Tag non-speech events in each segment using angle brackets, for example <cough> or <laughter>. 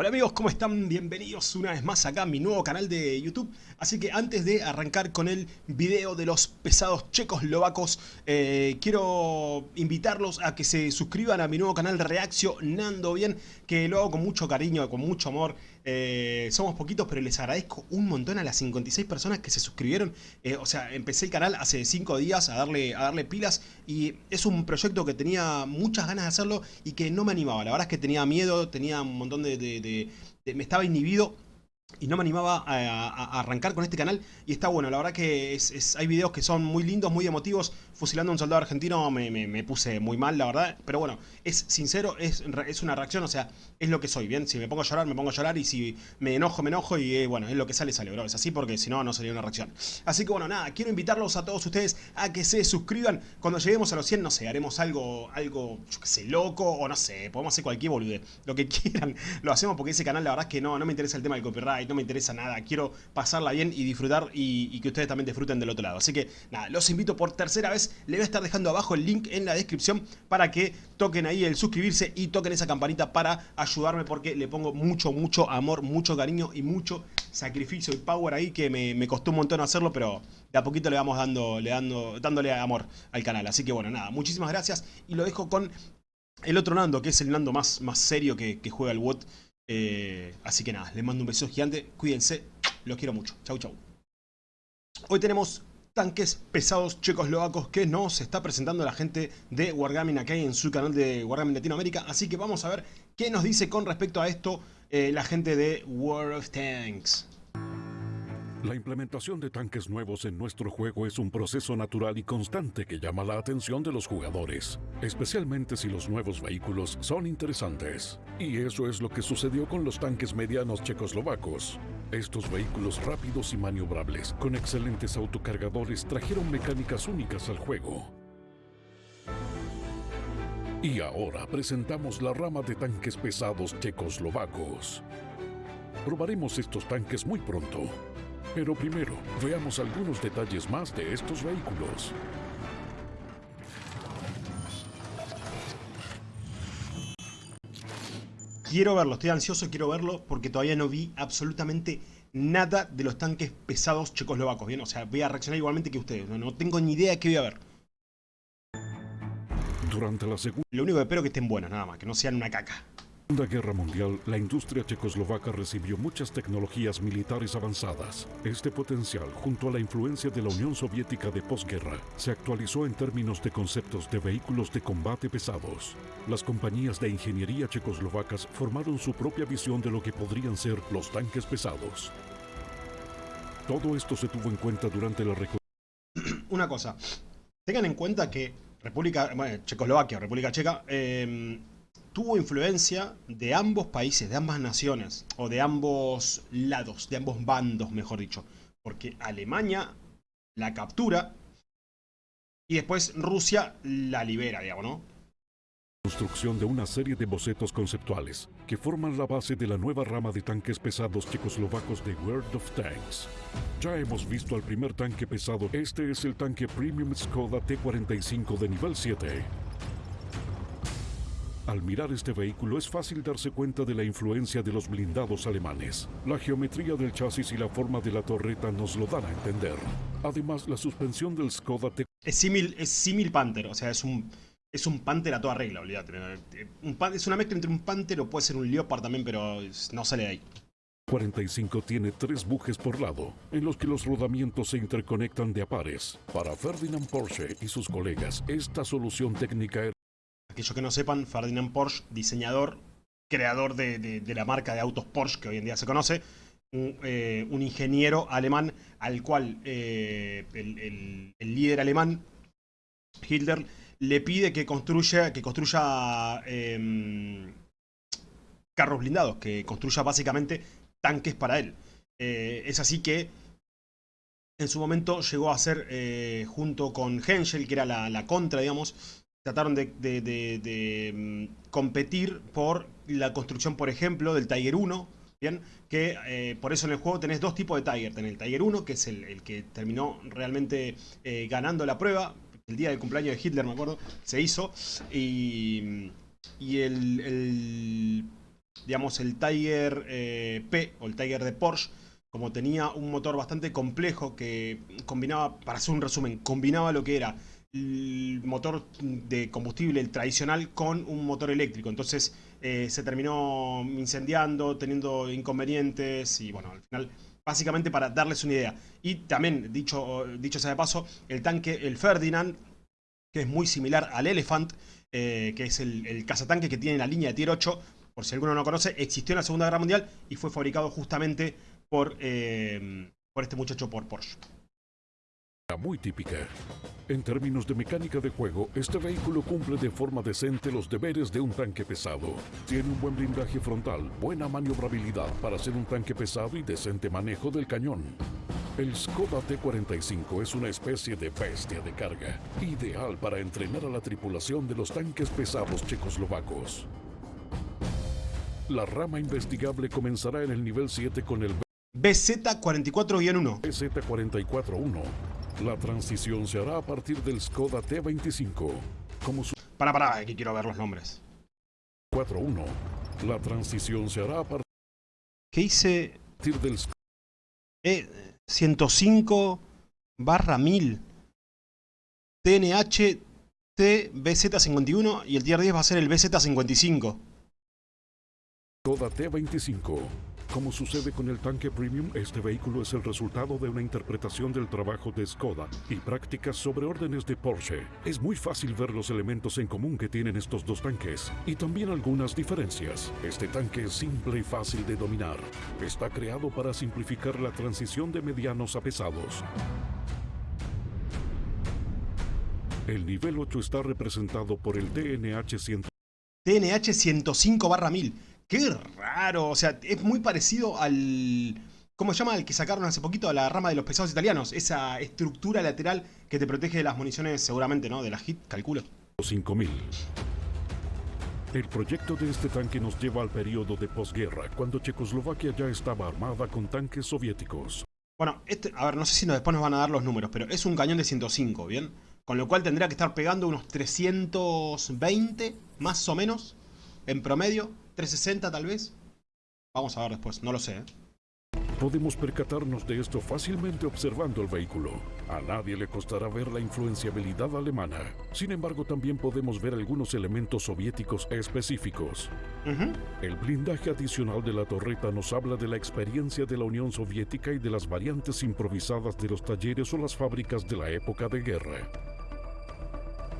Hola amigos, ¿cómo están? Bienvenidos una vez más acá a mi nuevo canal de YouTube. Así que antes de arrancar con el video de los pesados checoslovacos, eh, quiero invitarlos a que se suscriban a mi nuevo canal Reaccionando Bien, que lo hago con mucho cariño, con mucho amor. Eh, somos poquitos, pero les agradezco un montón a las 56 personas que se suscribieron. Eh, o sea, empecé el canal hace 5 días a darle, a darle pilas y es un proyecto que tenía muchas ganas de hacerlo y que no me animaba. La verdad es que tenía miedo, tenía un montón de me estaba inhibido y no me animaba a, arrancar con este canal. Y está bueno, la verdad que hay videos que son muy lindos, muy emotivos. Fusilando a un soldado argentino me, puse muy mal, la verdad, pero bueno es sincero, es, es, una reacción, o sea es lo que soy, bien, si me pongo a llorar, me pongo a llorar y si me enojo, me enojo y eh, bueno, es lo que sale, sale, bro, es así porque si no, no sería una reacción. Así que bueno, nada, quiero invitarlos a todos ustedes a que se suscriban. Cuando lleguemos a los 100, no sé, haremos algo, algo, yo qué sé, loco o no sé, podemos hacer cualquier bolude, lo que <laughs> quieran, lo hacemos porque ese canal la verdad es que no, no me interesa el tema del copyright no me interesa nada, quiero pasarla bien y disfrutar y, que ustedes también disfruten del otro lado. Así que nada, los invito por tercera vez, le voy a estar dejando abajo el link en la descripción para que toquen ahí el suscribirse y toquen esa campanita para ayudarme porque le pongo mucho, mucho amor, mucho cariño y mucho sacrificio y power ahí que me, costó un montón hacerlo, pero de a poquito le vamos dando, le dando, dándole amor al canal. Así que bueno, nada, muchísimas gracias y lo dejo con el otro Nando, que es el Nando más, más serio que, que juega el WOT. Eh, así que nada, les mando un beso gigante, cuídense, los quiero mucho. Chau, chau. Hoy tenemos tanques pesados checoslovacos que nos está presentando la gente de Wargaming aquí en su canal de Wargaming Latinoamérica. Así que vamos a ver qué nos dice con respecto a esto eh, la gente de World of Tanks. La implementación de tanques nuevos en nuestro juego es un proceso natural y constante que llama la atención de los jugadores, especialmente si los nuevos vehículos son interesantes. Y eso es lo que sucedió con los tanques medianos checoslovacos. Estos vehículos rápidos y maniobrables, con excelentes autocargadores, trajeron mecánicas únicas al juego. Y ahora presentamos la rama de tanques pesados checoslovacos. Probaremos estos tanques muy pronto. Pero primero, veamos algunos detalles más de estos vehículos. Quiero verlo, estoy ansioso, quiero verlo porque todavía no vi absolutamente nada de los tanques pesados checoslovacos, ¿bien? O sea, voy a reaccionar igualmente que ustedes, no, no tengo ni idea de qué voy a ver. Durante la. Lo único que espero es que estén buenos, nada más, que no sean una caca. Segunda Guerra Mundial, la industria checoslovaca recibió muchas tecnologías militares avanzadas. Este potencial, junto a la influencia de la Unión Soviética de posguerra, se actualizó en términos de conceptos de vehículos de combate pesados. Las compañías de ingeniería checoslovacas formaron su propia visión de lo que podrían ser los tanques pesados. Todo esto se tuvo en cuenta durante la <clears throat> Una cosa, tengan en cuenta que República, bueno, Checoslovaquia, República Checa, eh, tuvo influencia de ambos países, de ambas naciones, o de ambos lados, de ambos bandos, mejor dicho. Porque Alemania la captura y después Rusia la libera, digamos, ¿no? Construcción de una serie de bocetos conceptuales que forman la base de la nueva rama de tanques pesados checoslovacos de World of Tanks. Ya hemos visto al primer tanque pesado, este es el tanque Premium Skoda T-45 de nivel 7. Al mirar este vehículo es fácil darse cuenta de la influencia de los blindados alemanes. La geometría del chasis y la forma de la torreta nos lo dan a entender. Además, la suspensión del Skoda T... Es símil es Panther, o sea, es un, es un Panther a toda regla, olvídate. es una mezcla entre un Panther o puede ser un Leopard también, pero no sale de ahí. 45 tiene tres bujes por lado, en los que los rodamientos se interconectan de a pares. Para Ferdinand Porsche y sus colegas, esta solución técnica era aquellos que no sepan, Ferdinand Porsche, diseñador, creador de, la marca de autos Porsche que hoy en día se conoce, un, eh, ingeniero alemán al cual eh, el, líder alemán, Hitler, le pide que construya, que construya em, carros blindados, que construya básicamente tanques para él. Eh, es así que en su momento llegó a ser, junto con Henschel, que era la, la contra, digamos, trataron de, mm, competir por la construcción, por ejemplo, del Tiger 1, ¿bien? Que eh, por eso en el juego tenés dos tipos de Tiger. Tenés el Tiger 1, que es el, que terminó realmente eh, ganando la prueba. El día del cumpleaños de Hitler, me acuerdo, se hizo. Y, y el, digamos, el Tiger eh, P o el Tiger de Porsche, como tenía un motor bastante complejo que combinaba, para hacer un resumen, combinaba lo que era el motor de combustible tradicional con un motor eléctrico. Entonces eh, se terminó incendiando, teniendo inconvenientes y bueno, al final, básicamente para darles una idea. Y también, dicho, dicho sea de paso, el tanque, el Ferdinand, que es muy similar al Elephant, eh, que es el, el cazatanque que tiene la línea de Tier 8, por si alguno no lo conoce, existió en la Segunda Guerra Mundial y fue fabricado justamente por, eh, por este muchacho, por Porsche. Muy típica. En términos de mecánica de juego, este vehículo cumple de forma decente los deberes de un tanque pesado. Tiene un buen blindaje frontal, buena maniobrabilidad para ser un tanque pesado y decente manejo del cañón. El Skoda T-45 es una especie de bestia de carga, ideal para entrenar a la tripulación de los tanques pesados checoslovacos. La rama investigable comenzará en el nivel 7 con el BZ44-1. BZ441. La transición se hará a partir del Skoda T25. Como su Para, para, aquí quiero ver los nombres. 41. La transición se hará a ¿Qué hice? partir del E 105 barra 1000. TNH T BZ51 y el tier 10 va a ser el BZ55. Skoda T25. Como sucede con el tanque premium, este vehículo es el resultado de una interpretación del trabajo de Skoda y prácticas sobre órdenes de Porsche. Es muy fácil ver los elementos en común que tienen estos dos tanques y también algunas diferencias. Este tanque es simple y fácil de dominar. Está creado para simplificar la transición de medianos a pesados. El nivel 8 está representado por el DNH 100. TNH 105 barra 1000. Qué raro, o sea, es muy parecido al... ¿Cómo se llama? El que sacaron hace poquito a la rama de los pesados italianos. Esa estructura lateral que te protege de las municiones, seguramente, ¿no? De la HIT, calculo. 5000. El proyecto de este tanque nos lleva al periodo de posguerra, cuando Checoslovaquia ya estaba armada con tanques soviéticos. Bueno, este, a ver, no sé si después nos van a dar los números, pero es un cañón de 105, ¿bien? Con lo cual tendría que estar pegando unos 320, más o menos, en promedio. 360 tal vez. Vamos a ver después, no lo sé. ¿eh? Podemos percatarnos de esto fácilmente observando el vehículo. A nadie le costará ver la influenciabilidad alemana. Sin embargo, también podemos ver algunos elementos soviéticos específicos. El blindaje adicional de la torreta nos habla de la experiencia de la Unión Soviética y de las variantes improvisadas de los talleres o las fábricas de la época de guerra.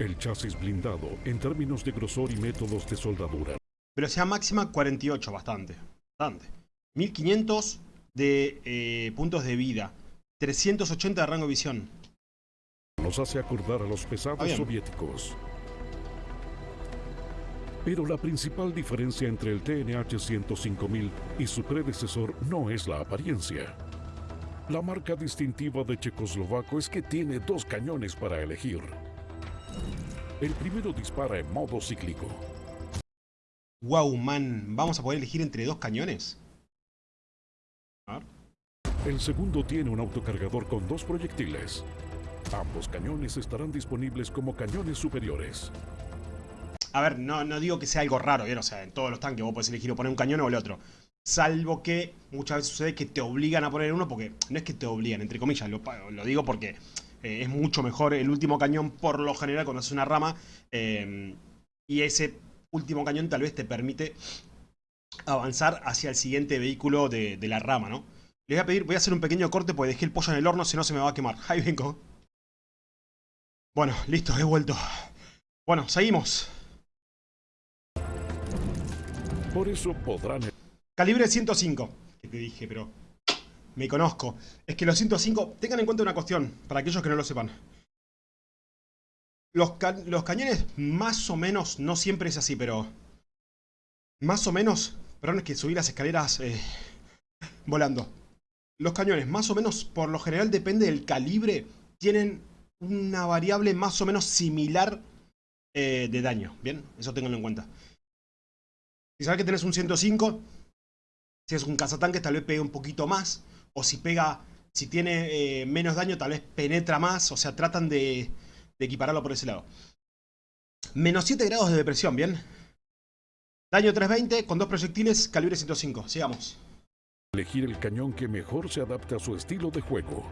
El chasis blindado, en términos de grosor y métodos de soldadura, Velocidad máxima 48, bastante. Bastante. 1500 de eh, puntos de vida. 380 de rango de visión. nos hace acordar a los pesados Ah, soviéticos. Pero la principal diferencia entre el TNH 105000 y su predecesor no es la apariencia. La marca distintiva de Checoslovaco es que tiene dos cañones para elegir. El primero dispara en modo cíclico. Wow, man. ¿Vamos a poder elegir entre dos cañones? A ver. El segundo tiene un autocargador con dos proyectiles. Ambos cañones estarán disponibles como cañones superiores. A ver, no, no digo que sea algo raro, ¿bien? O sea, en todos los tanques vos podés elegir o poner un cañón o el otro. Salvo que muchas veces sucede que te obligan a poner uno porque no es que te obligan, entre comillas, lo digo porque eh, es mucho mejor el último cañón por lo general cuando haces una rama. eh, y ese último cañón tal vez te permite avanzar hacia el siguiente vehículo de, de la rama, ¿no? Les voy a pedir, voy a hacer un pequeño corte porque dejé el pollo en el horno, si no se me va a quemar. <laughs> Ahí vengo. Bueno, listo, he vuelto. Bueno, seguimos. Por eso podrán Calibre 105. Que te dije, pero me conozco. Es que los 105, tengan en cuenta una cuestión, para aquellos que no lo sepan. Los, ca- los cañones más o menos, no siempre es así, pero... Más o menos... Perdón, es que subí las escaleras eh, volando. Los cañones, más o menos, por lo general depende del calibre, tienen una variable más o menos similar eh, de daño. ¿Bien? Eso tenganlo en cuenta. Si sabes que tenés un 105, si es un cazatanque tal vez pegue un poquito más. O si pega, si tiene eh, menos daño tal vez penetra más. O sea, tratan de, de equipararlo por ese lado. Menos 7 grados de depresión, ¿bien? Daño 320 con dos proyectiles, calibre 105. Sigamos. Elegir el cañón que mejor se adapte a su estilo de juego,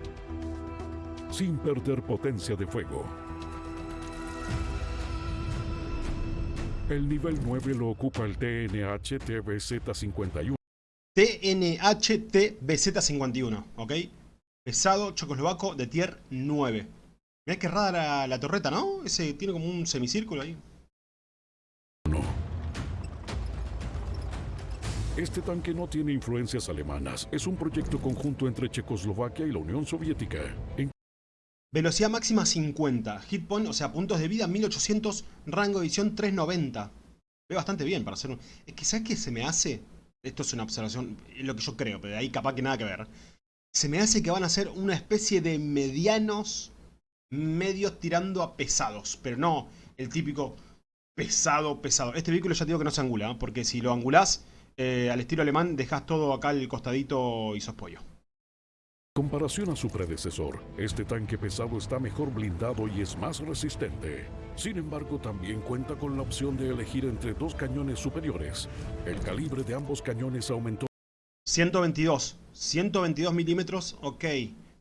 sin perder potencia de fuego. El nivel 9 lo ocupa el TNH TBZ-51. TNH-TBZ-51, ¿ok? Pesado, chocoslovaco de tier 9. Mirá qué rara la, la torreta, ¿no? Ese tiene como un semicírculo ahí. Este tanque no tiene influencias alemanas. Es un proyecto conjunto entre Checoslovaquia y la Unión Soviética. En Velocidad máxima 50. Hit point, o sea, puntos de vida 1800. Rango de visión 390. Ve bastante bien para hacer un... Es que, ¿sabes qué se me hace? Esto es una observación, es lo que yo creo, pero de ahí capaz que nada que ver. Se me hace que van a ser una especie de medianos, medios tirando a pesados. Pero no el típico pesado, pesado. Este vehículo ya te digo que no se angula, ¿eh? porque si lo angulás eh, al estilo alemán, dejas todo acá el costadito y sos pollo. comparación a su predecesor, este tanque pesado está mejor blindado y es más resistente. Sin embargo, también cuenta con la opción de elegir entre dos cañones superiores. El calibre de ambos cañones aumentó 122. 122 milímetros, ok.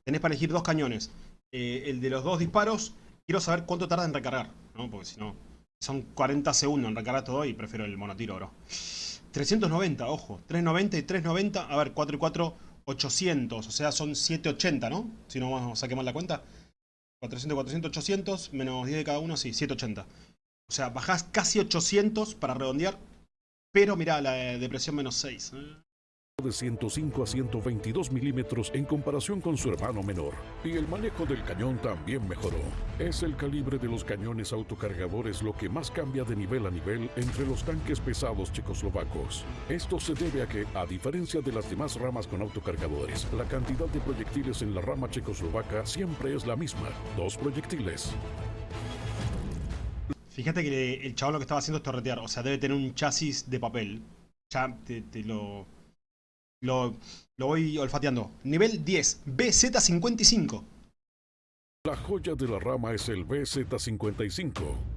Tenés para elegir dos cañones. Eh, el de los dos disparos, quiero saber cuánto tarda en recargar, ¿no? Porque si no, son 40 segundos en recargar todo y prefiero el monotiro, bro. 390, ojo. 390 y 390. A ver, 4 y 4, 800. O sea, son 780, ¿no? Si no vamos a saquemos la cuenta. 400, 400, 800. Menos 10 de cada uno, sí, 780. O sea, bajás casi 800 para redondear. Pero mirá, la de depresión menos 6. ¿eh? De 105 a 122 milímetros en comparación con su hermano menor. Y el manejo del cañón también mejoró. Es el calibre de los cañones autocargadores lo que más cambia de nivel a nivel entre los tanques pesados checoslovacos. Esto se debe a que, a diferencia de las demás ramas con autocargadores, la cantidad de proyectiles en la rama checoslovaca siempre es la misma, dos proyectiles. Fíjate que el chabón lo que estaba haciendo es torretear. O sea, debe tener un chasis de papel. Ya te, te lo, lo, lo voy olfateando. Nivel 10. BZ55. La joya de la rama es el BZ-55.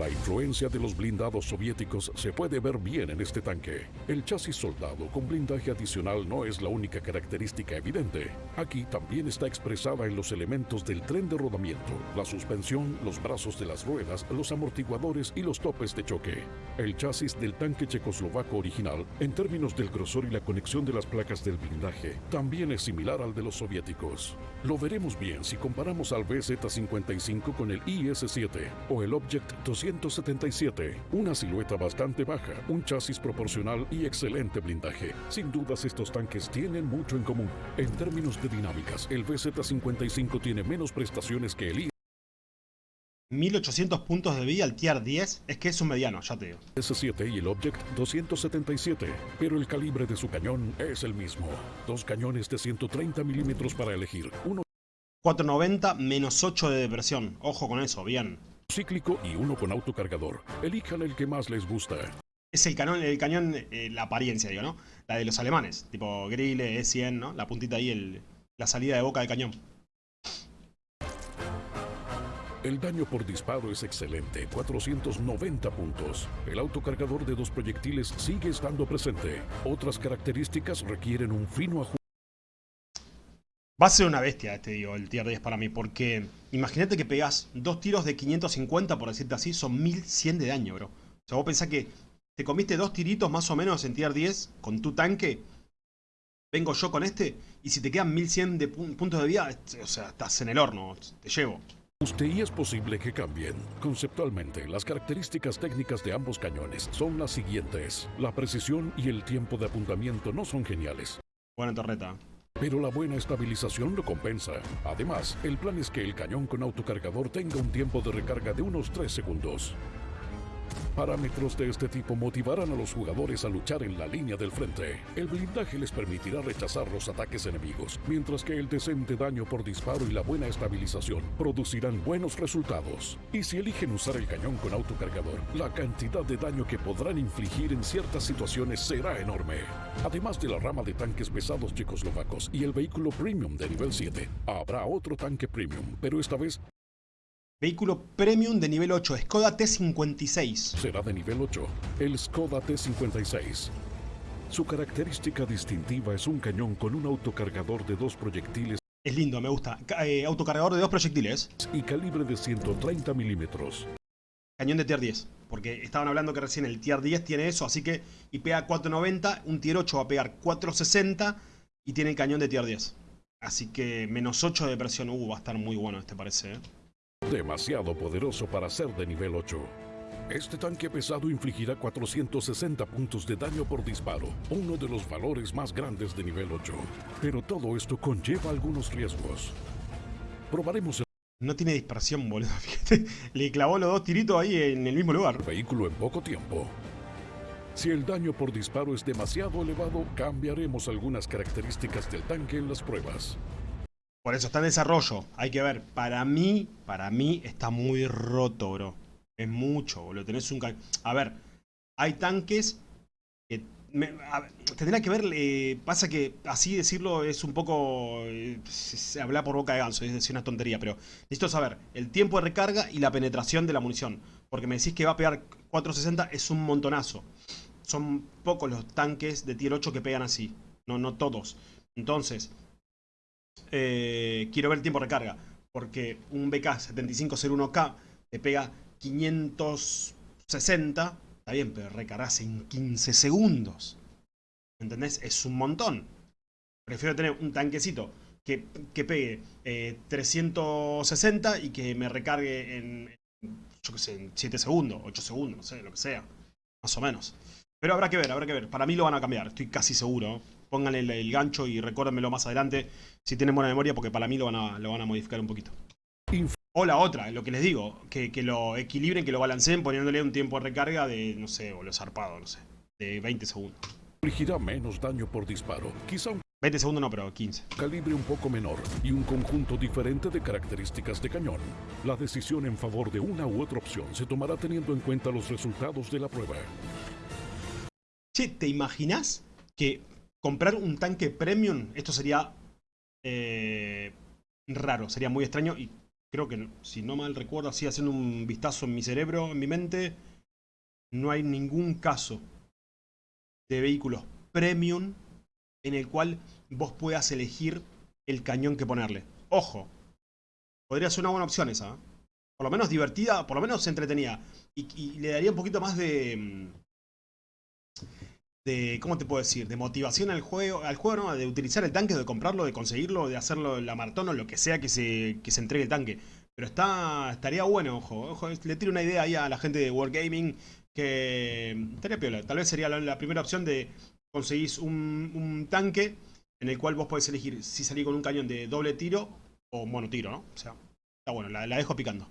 La influencia de los blindados soviéticos se puede ver bien en este tanque. El chasis soldado con blindaje adicional no es la única característica evidente. Aquí también está expresada en los elementos del tren de rodamiento, la suspensión, los brazos de las ruedas, los amortiguadores y los topes de choque. El chasis del tanque checoslovaco original, en términos del grosor y la conexión de las placas del blindaje, también es similar al de los soviéticos. Lo veremos bien si comparamos al BZ-55 con el IS-7 o el Object 277, una silueta bastante baja, un chasis proporcional y excelente blindaje. Sin dudas estos tanques tienen mucho en común. En términos de dinámicas, el BZ-55 tiene menos prestaciones que el 1800 puntos de vida al tier 10. Es que es un mediano, ya te digo. IS-7 y el Object 277, pero el calibre de su cañón es el mismo. Dos cañones de 130 milímetros para elegir, uno 490 menos 8 de depresión. Ojo con eso, bien. Cíclico y uno con autocargador. Elijan el que más les gusta. Es el cañón, el cañón, eh, la apariencia, digo, ¿no? La de los alemanes. Tipo Grille, E100, ¿no? La puntita ahí, el, la salida de boca del cañón. El daño por disparo es excelente, 490 puntos. El autocargador de dos proyectiles sigue estando presente. Otras características requieren un fino ajuste. Va a ser una bestia este, digo, el tier 10 para mí, porque imagínate que pegas dos tiros de 550, por decirte así, son 1100 de daño, bro. O sea, vos pensás que te comiste dos tiritos más o menos en tier 10 con tu tanque, vengo yo con este, y si te quedan 1100 de pu- puntos de vida, o sea, estás en el horno, te llevo. y es posible que cambien. Conceptualmente, las características técnicas de ambos cañones son las siguientes. La precisión y el tiempo de apuntamiento no son geniales. Buena torreta. Pero la buena estabilización lo compensa. Además, el plan es que el cañón con autocargador tenga un tiempo de recarga de unos 3 segundos. Parámetros de este tipo motivarán a los jugadores a luchar en la línea del frente. El blindaje les permitirá rechazar los ataques enemigos, mientras que el decente daño por disparo y la buena estabilización producirán buenos resultados. Y si eligen usar el cañón con autocargador, la cantidad de daño que podrán infligir en ciertas situaciones será enorme. Además de la rama de tanques pesados checoslovacos y el vehículo premium de nivel 7, habrá otro tanque premium, pero esta vez Vehículo premium de nivel 8, Skoda T56. Será de nivel 8, el Skoda T56. Su característica distintiva es un cañón con un autocargador de dos proyectiles Es lindo, me gusta. Eh, autocargador de dos proyectiles. y calibre de 130 milímetros. Cañón de tier 10. Porque estaban hablando que recién el tier 10 tiene eso, así que... Y pega 490, un tier 8 va a pegar 460 y tiene el cañón de tier 10. Así que menos 8 de presión. Uh, va a estar muy bueno este parece, ¿eh? Demasiado poderoso para ser de nivel 8. Este tanque pesado infligirá 460 puntos de daño por disparo, uno de los valores más grandes de nivel 8. Pero todo esto conlleva algunos riesgos. Probaremos No tiene dispersión, boludo. <laughs> Fíjate. Le clavó los dos tiritos ahí en el mismo lugar. el vehículo en poco tiempo. Si el daño por disparo es demasiado elevado, cambiaremos algunas características del tanque en las pruebas. Por eso está en desarrollo. Hay que ver. Para mí, para mí está muy roto, bro. Es mucho, boludo. Tenés un... A ver, hay tanques que... me- a ver, tendrá que ver... eh, pasa que así decirlo es un poco... eh, se habla por boca de ganso, es decir, una tontería. Pero necesito saber el tiempo de recarga y la penetración de la munición. Porque me decís que va a pegar 460, es un montonazo. Son pocos los tanques de tier 8 que pegan así. No, no todos. Entonces, eh, quiero ver el tiempo de recarga. Porque un BK7501K te pega 560. Está bien, pero recargas en 15 segundos. ¿Entendés? Es un montón. Prefiero tener un tanquecito que, que pegue eh, 360 y que me recargue en, yo qué sé, en 7 segundos, 8 segundos, no sé, lo que sea. Más o menos. Pero habrá que ver, habrá que ver. Para mí lo van a cambiar, estoy casi seguro. Pónganle el, el gancho y recuérdenmelo más adelante si tienen buena memoria, porque para mí lo van a, lo van a modificar un poquito. O la otra, lo que les digo, que, que lo equilibren, que lo balanceen poniéndole un tiempo de recarga de, no sé, o lo zarpado, no sé, de 20 segundos. Infligirá menos daño por disparo, quizá un 20 segundos no, pero 15. calibre un poco menor y un conjunto diferente de características de cañón. La decisión en favor de una u otra opción se tomará teniendo en cuenta los resultados de la prueba. Che, ¿te imaginas que comprar un tanque premium, esto sería eh, raro, sería muy extraño y creo que, si no mal recuerdo, así haciendo un vistazo en mi cerebro, en mi mente, no hay ningún caso de vehículos premium en el cual vos puedas elegir el cañón que ponerle. Ojo, podría ser una buena opción esa. ¿eh? Por lo menos divertida, por lo menos entretenida. Y, y le daría un poquito más de... mm, de, ¿cómo te puedo decir? De motivación al juego, al juego ¿no? de utilizar el tanque, de comprarlo, de conseguirlo, de hacerlo la maratón o lo que sea que se, que se entregue el tanque. Pero está, estaría bueno, ojo, ojo, le tiro una idea ahí a la gente de Wargaming que estaría piola. Tal vez sería la, la primera opción de conseguís un, un tanque en el cual vos podés elegir si salir con un cañón de doble tiro o monotiro, ¿no? O sea, está bueno, la, la dejo picando.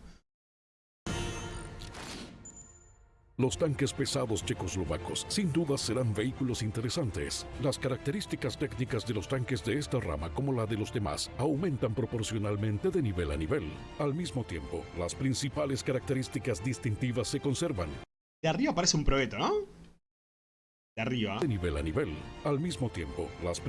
Los tanques pesados checoslovacos sin duda serán vehículos interesantes. Las características técnicas de los tanques de esta rama, como la de los demás, aumentan proporcionalmente de nivel a nivel. Al mismo tiempo, las principales características distintivas se conservan De arriba parece un probeto, ¿no? De arriba. de nivel a nivel. Al mismo tiempo, las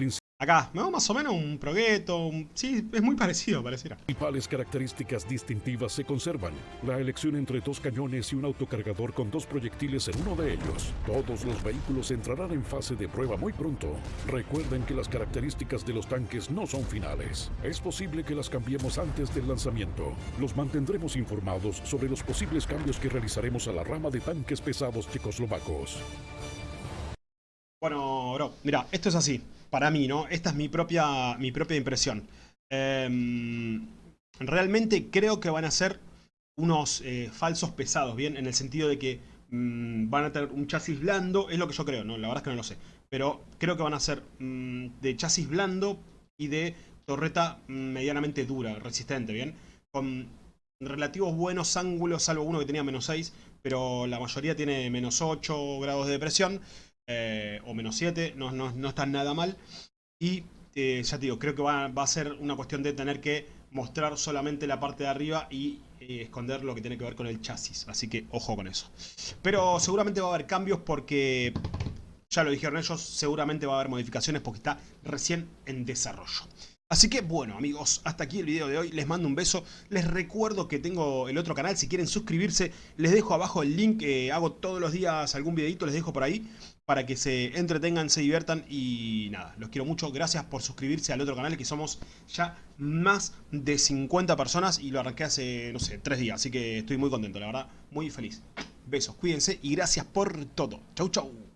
Acá, ¿no? Más o menos un progueto. un- Sí, es muy parecido, pareciera. principales características distintivas se conservan. La elección entre dos cañones y un autocargador con dos proyectiles en uno de ellos. Todos los vehículos entrarán en fase de prueba muy pronto. Recuerden que las características de los tanques no son finales. Es posible que las cambiemos antes del lanzamiento. Los mantendremos informados sobre los posibles cambios que realizaremos a la rama de tanques pesados checoslovacos. Bueno, bro, mira, esto es así. Para mí, ¿no? Esta es mi propia, mi propia impresión. Em, realmente creo que van a ser unos eh, falsos pesados, ¿bien? En el sentido de que mm, van a tener un chasis blando, es lo que yo creo, ¿no? La verdad es que no lo sé. Pero creo que van a ser mm, de chasis blando y de torreta mm, medianamente dura, resistente, ¿bien? Con relativos buenos ángulos, salvo uno que tenía menos 6, pero la mayoría tiene menos 8 grados de depresión eh, o menos 7, no, no, no están nada mal. Y eh, ya te digo, creo que va, va a ser una cuestión de tener que mostrar solamente la parte de arriba y eh, esconder lo que tiene que ver con el chasis. Así que ojo con eso. Pero seguramente va a haber cambios porque, ya lo dijeron ellos, seguramente va a haber modificaciones porque está recién en desarrollo. Así que bueno amigos, hasta aquí el video de hoy, les mando un beso, les recuerdo que tengo el otro canal, si quieren suscribirse, les dejo abajo el link, hago todos los días algún videito, les dejo por ahí, para que se entretengan, se diviertan y nada, los quiero mucho, gracias por suscribirse al otro canal que somos ya más de 50 personas y lo arranqué hace, no sé, 3 días, así que estoy muy contento, la verdad, muy feliz. Besos, cuídense y gracias por todo. Chau chau.